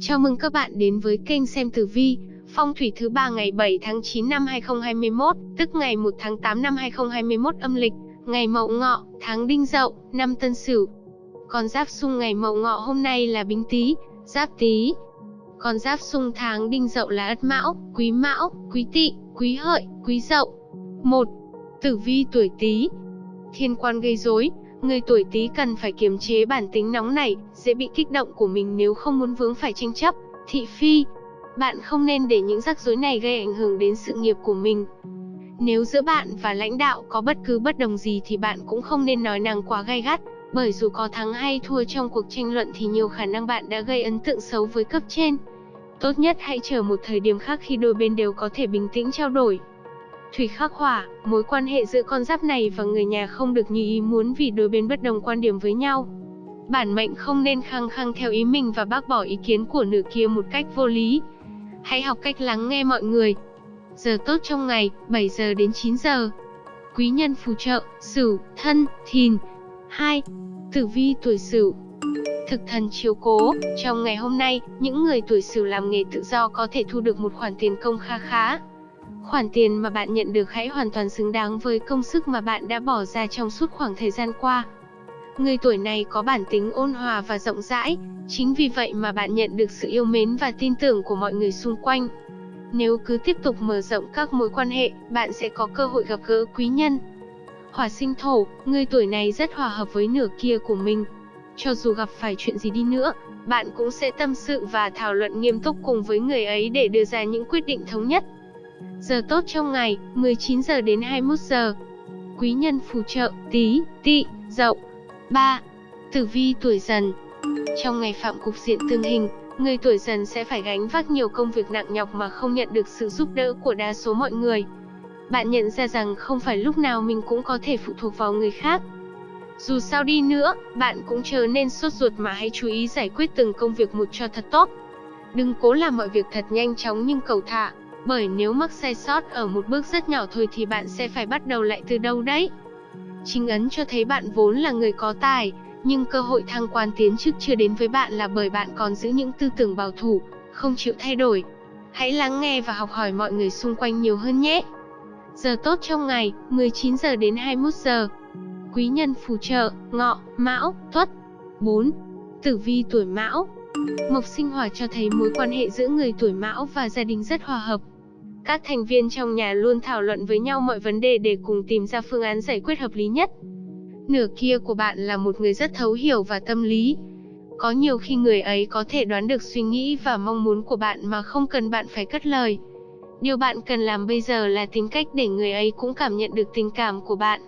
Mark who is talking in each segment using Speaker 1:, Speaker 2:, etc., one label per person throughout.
Speaker 1: Chào mừng các bạn đến với kênh xem tử vi, phong thủy thứ ba ngày 7 tháng 9 năm 2021, tức ngày 1 tháng 8 năm 2021 âm lịch, ngày Mậu Ngọ, tháng Đinh Dậu, năm Tân Sửu. Con giáp xung ngày Mậu Ngọ hôm nay là Bính Tý, Giáp Tý. Con giáp xung tháng Đinh Dậu là Ất Mão, Quý Mão, Quý Tỵ, Quý Hợi, Quý Dậu. 1. Tử vi tuổi Tý. Thiên quan gây rối, Người tuổi Tý cần phải kiềm chế bản tính nóng nảy, dễ bị kích động của mình nếu không muốn vướng phải tranh chấp, thị phi. Bạn không nên để những rắc rối này gây ảnh hưởng đến sự nghiệp của mình. Nếu giữa bạn và lãnh đạo có bất cứ bất đồng gì thì bạn cũng không nên nói năng quá gay gắt, bởi dù có thắng hay thua trong cuộc tranh luận thì nhiều khả năng bạn đã gây ấn tượng xấu với cấp trên. Tốt nhất hãy chờ một thời điểm khác khi đôi bên đều có thể bình tĩnh trao đổi. Thủy khắc hỏa, mối quan hệ giữa con giáp này và người nhà không được như ý muốn vì đôi bên bất đồng quan điểm với nhau. Bản mệnh không nên khăng khăng theo ý mình và bác bỏ ý kiến của nửa kia một cách vô lý. Hãy học cách lắng nghe mọi người. Giờ tốt trong ngày, 7 giờ đến 9 giờ. Quý nhân phù trợ, Sửu, Thân, Thìn. 2. Tử vi tuổi Sửu. Thực thần chiếu cố, trong ngày hôm nay, những người tuổi Sửu làm nghề tự do có thể thu được một khoản tiền công kha khá. Khoản tiền mà bạn nhận được hãy hoàn toàn xứng đáng với công sức mà bạn đã bỏ ra trong suốt khoảng thời gian qua. Người tuổi này có bản tính ôn hòa và rộng rãi, chính vì vậy mà bạn nhận được sự yêu mến và tin tưởng của mọi người xung quanh. Nếu cứ tiếp tục mở rộng các mối quan hệ, bạn sẽ có cơ hội gặp gỡ quý nhân. Hỏa sinh thổ, người tuổi này rất hòa hợp với nửa kia của mình. Cho dù gặp phải chuyện gì đi nữa, bạn cũng sẽ tâm sự và thảo luận nghiêm túc cùng với người ấy để đưa ra những quyết định thống nhất. Giờ tốt trong ngày, 19 giờ đến 21 giờ. Quý nhân phù trợ, tí, tị, dậu. 3. Tử vi tuổi dần Trong ngày phạm cục diện tương hình, người tuổi dần sẽ phải gánh vác nhiều công việc nặng nhọc mà không nhận được sự giúp đỡ của đa số mọi người. Bạn nhận ra rằng không phải lúc nào mình cũng có thể phụ thuộc vào người khác. Dù sao đi nữa, bạn cũng chờ nên sốt ruột mà hãy chú ý giải quyết từng công việc một cho thật tốt. Đừng cố làm mọi việc thật nhanh chóng nhưng cầu thả, bởi nếu mắc sai sót ở một bước rất nhỏ thôi thì bạn sẽ phải bắt đầu lại từ đâu đấy. Chính ấn cho thấy bạn vốn là người có tài, nhưng cơ hội thăng quan tiến chức chưa đến với bạn là bởi bạn còn giữ những tư tưởng bảo thủ, không chịu thay đổi. Hãy lắng nghe và học hỏi mọi người xung quanh nhiều hơn nhé. Giờ tốt trong ngày, 19 giờ đến 21 giờ. Quý nhân phù trợ, ngọ, mão, tuất. 4. Tử vi tuổi mão Mộc sinh hỏa cho thấy mối quan hệ giữa người tuổi mão và gia đình rất hòa hợp. Các thành viên trong nhà luôn thảo luận với nhau mọi vấn đề để cùng tìm ra phương án giải quyết hợp lý nhất. Nửa kia của bạn là một người rất thấu hiểu và tâm lý. Có nhiều khi người ấy có thể đoán được suy nghĩ và mong muốn của bạn mà không cần bạn phải cất lời. Điều bạn cần làm bây giờ là tìm cách để người ấy cũng cảm nhận được tình cảm của bạn.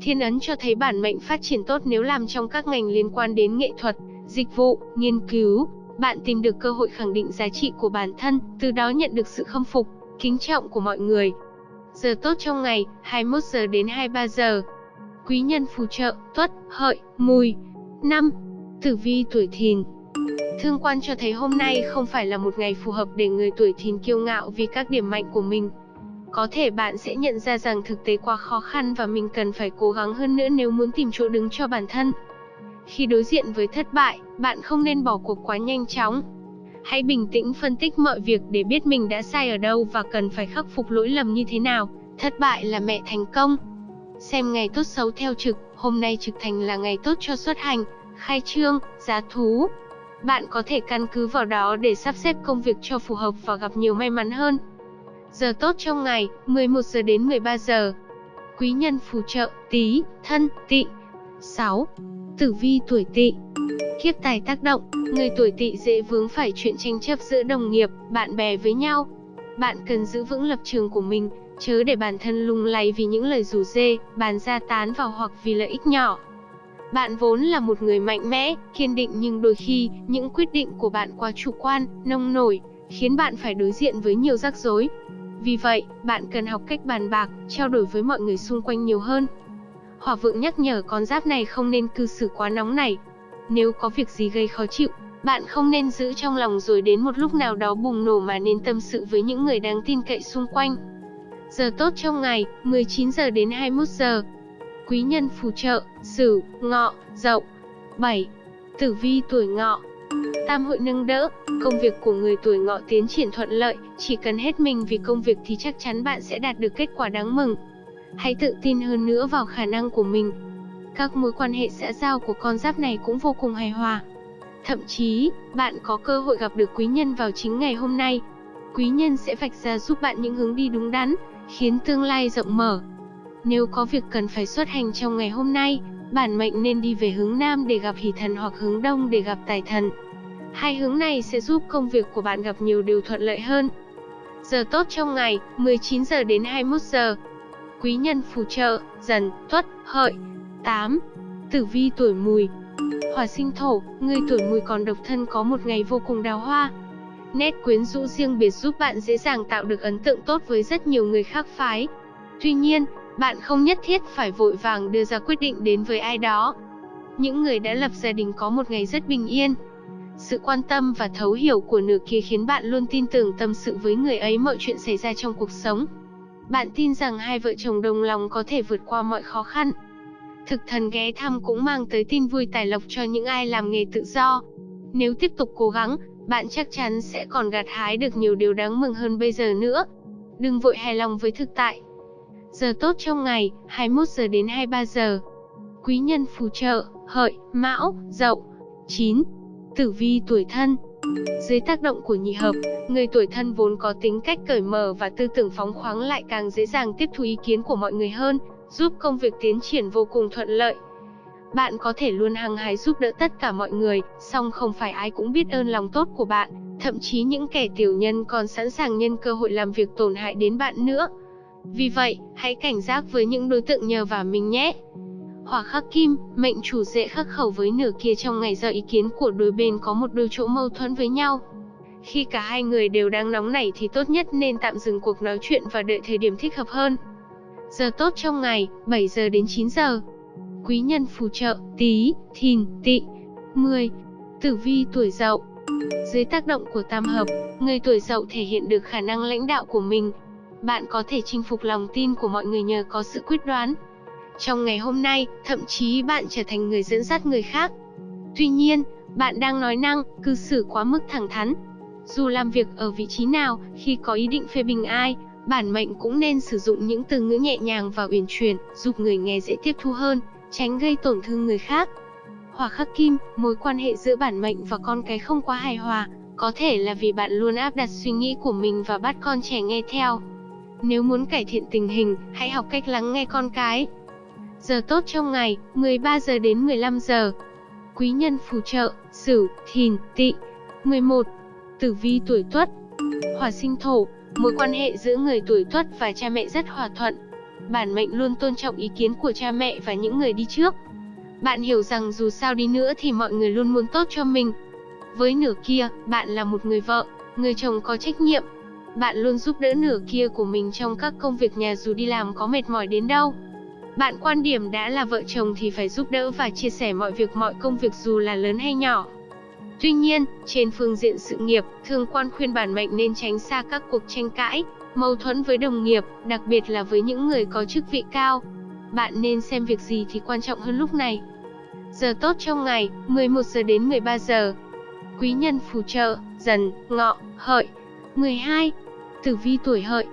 Speaker 1: Thiên ấn cho thấy bản mệnh phát triển tốt nếu làm trong các ngành liên quan đến nghệ thuật, dịch vụ, nghiên cứu. Bạn tìm được cơ hội khẳng định giá trị của bản thân, từ đó nhận được sự khâm phục kính trọng của mọi người. Giờ tốt trong ngày, 21 giờ đến 23 giờ. Quý nhân phù trợ, tuất, hợi, mùi. 5. Tử vi tuổi thìn Thương quan cho thấy hôm nay không phải là một ngày phù hợp để người tuổi thìn kiêu ngạo vì các điểm mạnh của mình. Có thể bạn sẽ nhận ra rằng thực tế quá khó khăn và mình cần phải cố gắng hơn nữa nếu muốn tìm chỗ đứng cho bản thân. Khi đối diện với thất bại, bạn không nên bỏ cuộc quá nhanh chóng, Hãy bình tĩnh phân tích mọi việc để biết mình đã sai ở đâu và cần phải khắc phục lỗi lầm như thế nào. Thất bại là mẹ thành công. Xem ngày tốt xấu theo trực, hôm nay trực thành là ngày tốt cho xuất hành, khai trương, giá thú. Bạn có thể căn cứ vào đó để sắp xếp công việc cho phù hợp và gặp nhiều may mắn hơn. Giờ tốt trong ngày, 11 giờ đến 13 giờ. Quý nhân phù trợ, tí, thân, tị. 6. Tử vi tuổi tỵ Kiếp tài tác động, người tuổi tỵ dễ vướng phải chuyện tranh chấp giữa đồng nghiệp, bạn bè với nhau. Bạn cần giữ vững lập trường của mình, chớ để bản thân lung lay vì những lời rủ dê, bàn ra tán vào hoặc vì lợi ích nhỏ. Bạn vốn là một người mạnh mẽ, kiên định nhưng đôi khi, những quyết định của bạn quá chủ quan, nông nổi, khiến bạn phải đối diện với nhiều rắc rối. Vì vậy, bạn cần học cách bàn bạc, trao đổi với mọi người xung quanh nhiều hơn. Hỏa vượng nhắc nhở con giáp này không nên cư xử quá nóng nảy, nếu có việc gì gây khó chịu, bạn không nên giữ trong lòng rồi đến một lúc nào đó bùng nổ mà nên tâm sự với những người đáng tin cậy xung quanh. Giờ tốt trong ngày, 19 giờ đến 21 giờ. Quý nhân phù trợ, Sửu, Ngọ, Dậu. 7. Tử vi tuổi Ngọ. tam hội nâng đỡ, công việc của người tuổi ngọ tiến triển thuận lợi, chỉ cần hết mình vì công việc thì chắc chắn bạn sẽ đạt được kết quả đáng mừng. Hãy tự tin hơn nữa vào khả năng của mình. Các mối quan hệ xã giao của con giáp này cũng vô cùng hài hòa. Thậm chí, bạn có cơ hội gặp được quý nhân vào chính ngày hôm nay. Quý nhân sẽ vạch ra giúp bạn những hướng đi đúng đắn, khiến tương lai rộng mở. Nếu có việc cần phải xuất hành trong ngày hôm nay, bản mệnh nên đi về hướng Nam để gặp hỷ thần hoặc hướng Đông để gặp tài thần. Hai hướng này sẽ giúp công việc của bạn gặp nhiều điều thuận lợi hơn. Giờ tốt trong ngày, 19 giờ đến 21 giờ. Quý nhân phù trợ, dần, tuất, hợi. 8. Tử vi tuổi mùi Hỏa sinh thổ, người tuổi mùi còn độc thân có một ngày vô cùng đào hoa. Nét quyến rũ riêng biệt giúp bạn dễ dàng tạo được ấn tượng tốt với rất nhiều người khác phái. Tuy nhiên, bạn không nhất thiết phải vội vàng đưa ra quyết định đến với ai đó. Những người đã lập gia đình có một ngày rất bình yên. Sự quan tâm và thấu hiểu của nửa kia khiến bạn luôn tin tưởng tâm sự với người ấy mọi chuyện xảy ra trong cuộc sống. Bạn tin rằng hai vợ chồng đồng lòng có thể vượt qua mọi khó khăn. Thực thần ghé thăm cũng mang tới tin vui tài lộc cho những ai làm nghề tự do. Nếu tiếp tục cố gắng, bạn chắc chắn sẽ còn gặt hái được nhiều điều đáng mừng hơn bây giờ nữa. Đừng vội hài lòng với thực tại. Giờ tốt trong ngày, 21 giờ đến 23 giờ. Quý nhân phù trợ, hợi, mão, dậu. 9. Tử vi tuổi thân dưới tác động của nhị hợp, người tuổi thân vốn có tính cách cởi mở và tư tưởng phóng khoáng lại càng dễ dàng tiếp thu ý kiến của mọi người hơn, giúp công việc tiến triển vô cùng thuận lợi. Bạn có thể luôn hăng hái giúp đỡ tất cả mọi người, song không phải ai cũng biết ơn lòng tốt của bạn, thậm chí những kẻ tiểu nhân còn sẵn sàng nhân cơ hội làm việc tổn hại đến bạn nữa. Vì vậy, hãy cảnh giác với những đối tượng nhờ vào mình nhé. Hỏa khắc kim, mệnh chủ dễ khắc khẩu với nửa kia trong ngày do ý kiến của đôi bên có một đôi chỗ mâu thuẫn với nhau. Khi cả hai người đều đang nóng nảy thì tốt nhất nên tạm dừng cuộc nói chuyện và đợi thời điểm thích hợp hơn. Giờ tốt trong ngày, 7 giờ đến 9 giờ. Quý nhân phù trợ, tí, thìn, tị. 10. Tử vi tuổi dậu Dưới tác động của tam hợp, người tuổi dậu thể hiện được khả năng lãnh đạo của mình. Bạn có thể chinh phục lòng tin của mọi người nhờ có sự quyết đoán. Trong ngày hôm nay, thậm chí bạn trở thành người dẫn dắt người khác. Tuy nhiên, bạn đang nói năng, cư xử quá mức thẳng thắn. Dù làm việc ở vị trí nào, khi có ý định phê bình ai, Bản mệnh cũng nên sử dụng những từ ngữ nhẹ nhàng và uyển chuyển, giúp người nghe dễ tiếp thu hơn, tránh gây tổn thương người khác. Hỏa khắc kim, mối quan hệ giữa bản mệnh và con cái không quá hài hòa, có thể là vì bạn luôn áp đặt suy nghĩ của mình và bắt con trẻ nghe theo. Nếu muốn cải thiện tình hình, hãy học cách lắng nghe con cái. Giờ tốt trong ngày, 13 giờ đến 15 giờ. Quý nhân phù trợ, Sửu, Thìn, Tỵ. 11. Tử vi tuổi Tuất. Hỏa sinh thổ, Mối quan hệ giữa người tuổi tuất và cha mẹ rất hòa thuận. Bản mệnh luôn tôn trọng ý kiến của cha mẹ và những người đi trước. Bạn hiểu rằng dù sao đi nữa thì mọi người luôn muốn tốt cho mình. Với nửa kia, bạn là một người vợ, người chồng có trách nhiệm. Bạn luôn giúp đỡ nửa kia của mình trong các công việc nhà dù đi làm có mệt mỏi đến đâu. Bạn quan điểm đã là vợ chồng thì phải giúp đỡ và chia sẻ mọi việc mọi công việc dù là lớn hay nhỏ. Tuy nhiên, trên phương diện sự nghiệp, thương quan khuyên bản mệnh nên tránh xa các cuộc tranh cãi, mâu thuẫn với đồng nghiệp, đặc biệt là với những người có chức vị cao. Bạn nên xem việc gì thì quan trọng hơn lúc này. Giờ tốt trong ngày, 11 giờ đến 13 giờ. Quý nhân phù trợ, dần, ngọ, hợi. 12. Tử vi tuổi hợi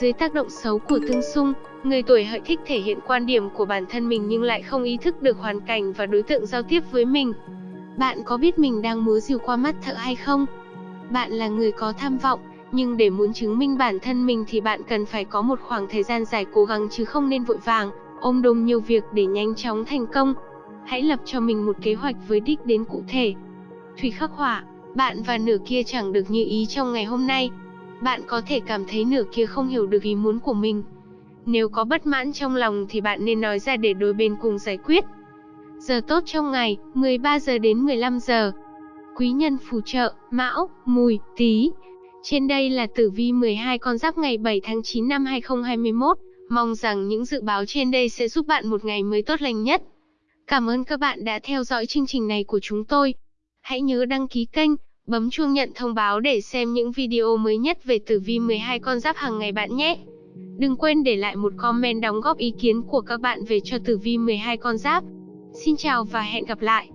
Speaker 1: Dưới tác động xấu của tương xung, người tuổi hợi thích thể hiện quan điểm của bản thân mình nhưng lại không ý thức được hoàn cảnh và đối tượng giao tiếp với mình. Bạn có biết mình đang múa rìu qua mắt thợ hay không? Bạn là người có tham vọng, nhưng để muốn chứng minh bản thân mình thì bạn cần phải có một khoảng thời gian dài cố gắng chứ không nên vội vàng, ôm đồm nhiều việc để nhanh chóng thành công. Hãy lập cho mình một kế hoạch với đích đến cụ thể. Thủy khắc hỏa, bạn và nửa kia chẳng được như ý trong ngày hôm nay. Bạn có thể cảm thấy nửa kia không hiểu được ý muốn của mình. Nếu có bất mãn trong lòng thì bạn nên nói ra để đôi bên cùng giải quyết. Giờ tốt trong ngày, 13 giờ đến 15 giờ. Quý nhân phù trợ, Mão, Mùi, Tý. Trên đây là tử vi 12 con giáp ngày 7 tháng 9 năm 2021. Mong rằng những dự báo trên đây sẽ giúp bạn một ngày mới tốt lành nhất. Cảm ơn các bạn đã theo dõi chương trình này của chúng tôi. Hãy nhớ đăng ký kênh, bấm chuông nhận thông báo để xem những video mới nhất về tử vi 12 con giáp hàng ngày bạn nhé. Đừng quên để lại một comment đóng góp ý kiến của các bạn về cho tử vi 12 con giáp. Xin chào và hẹn gặp lại!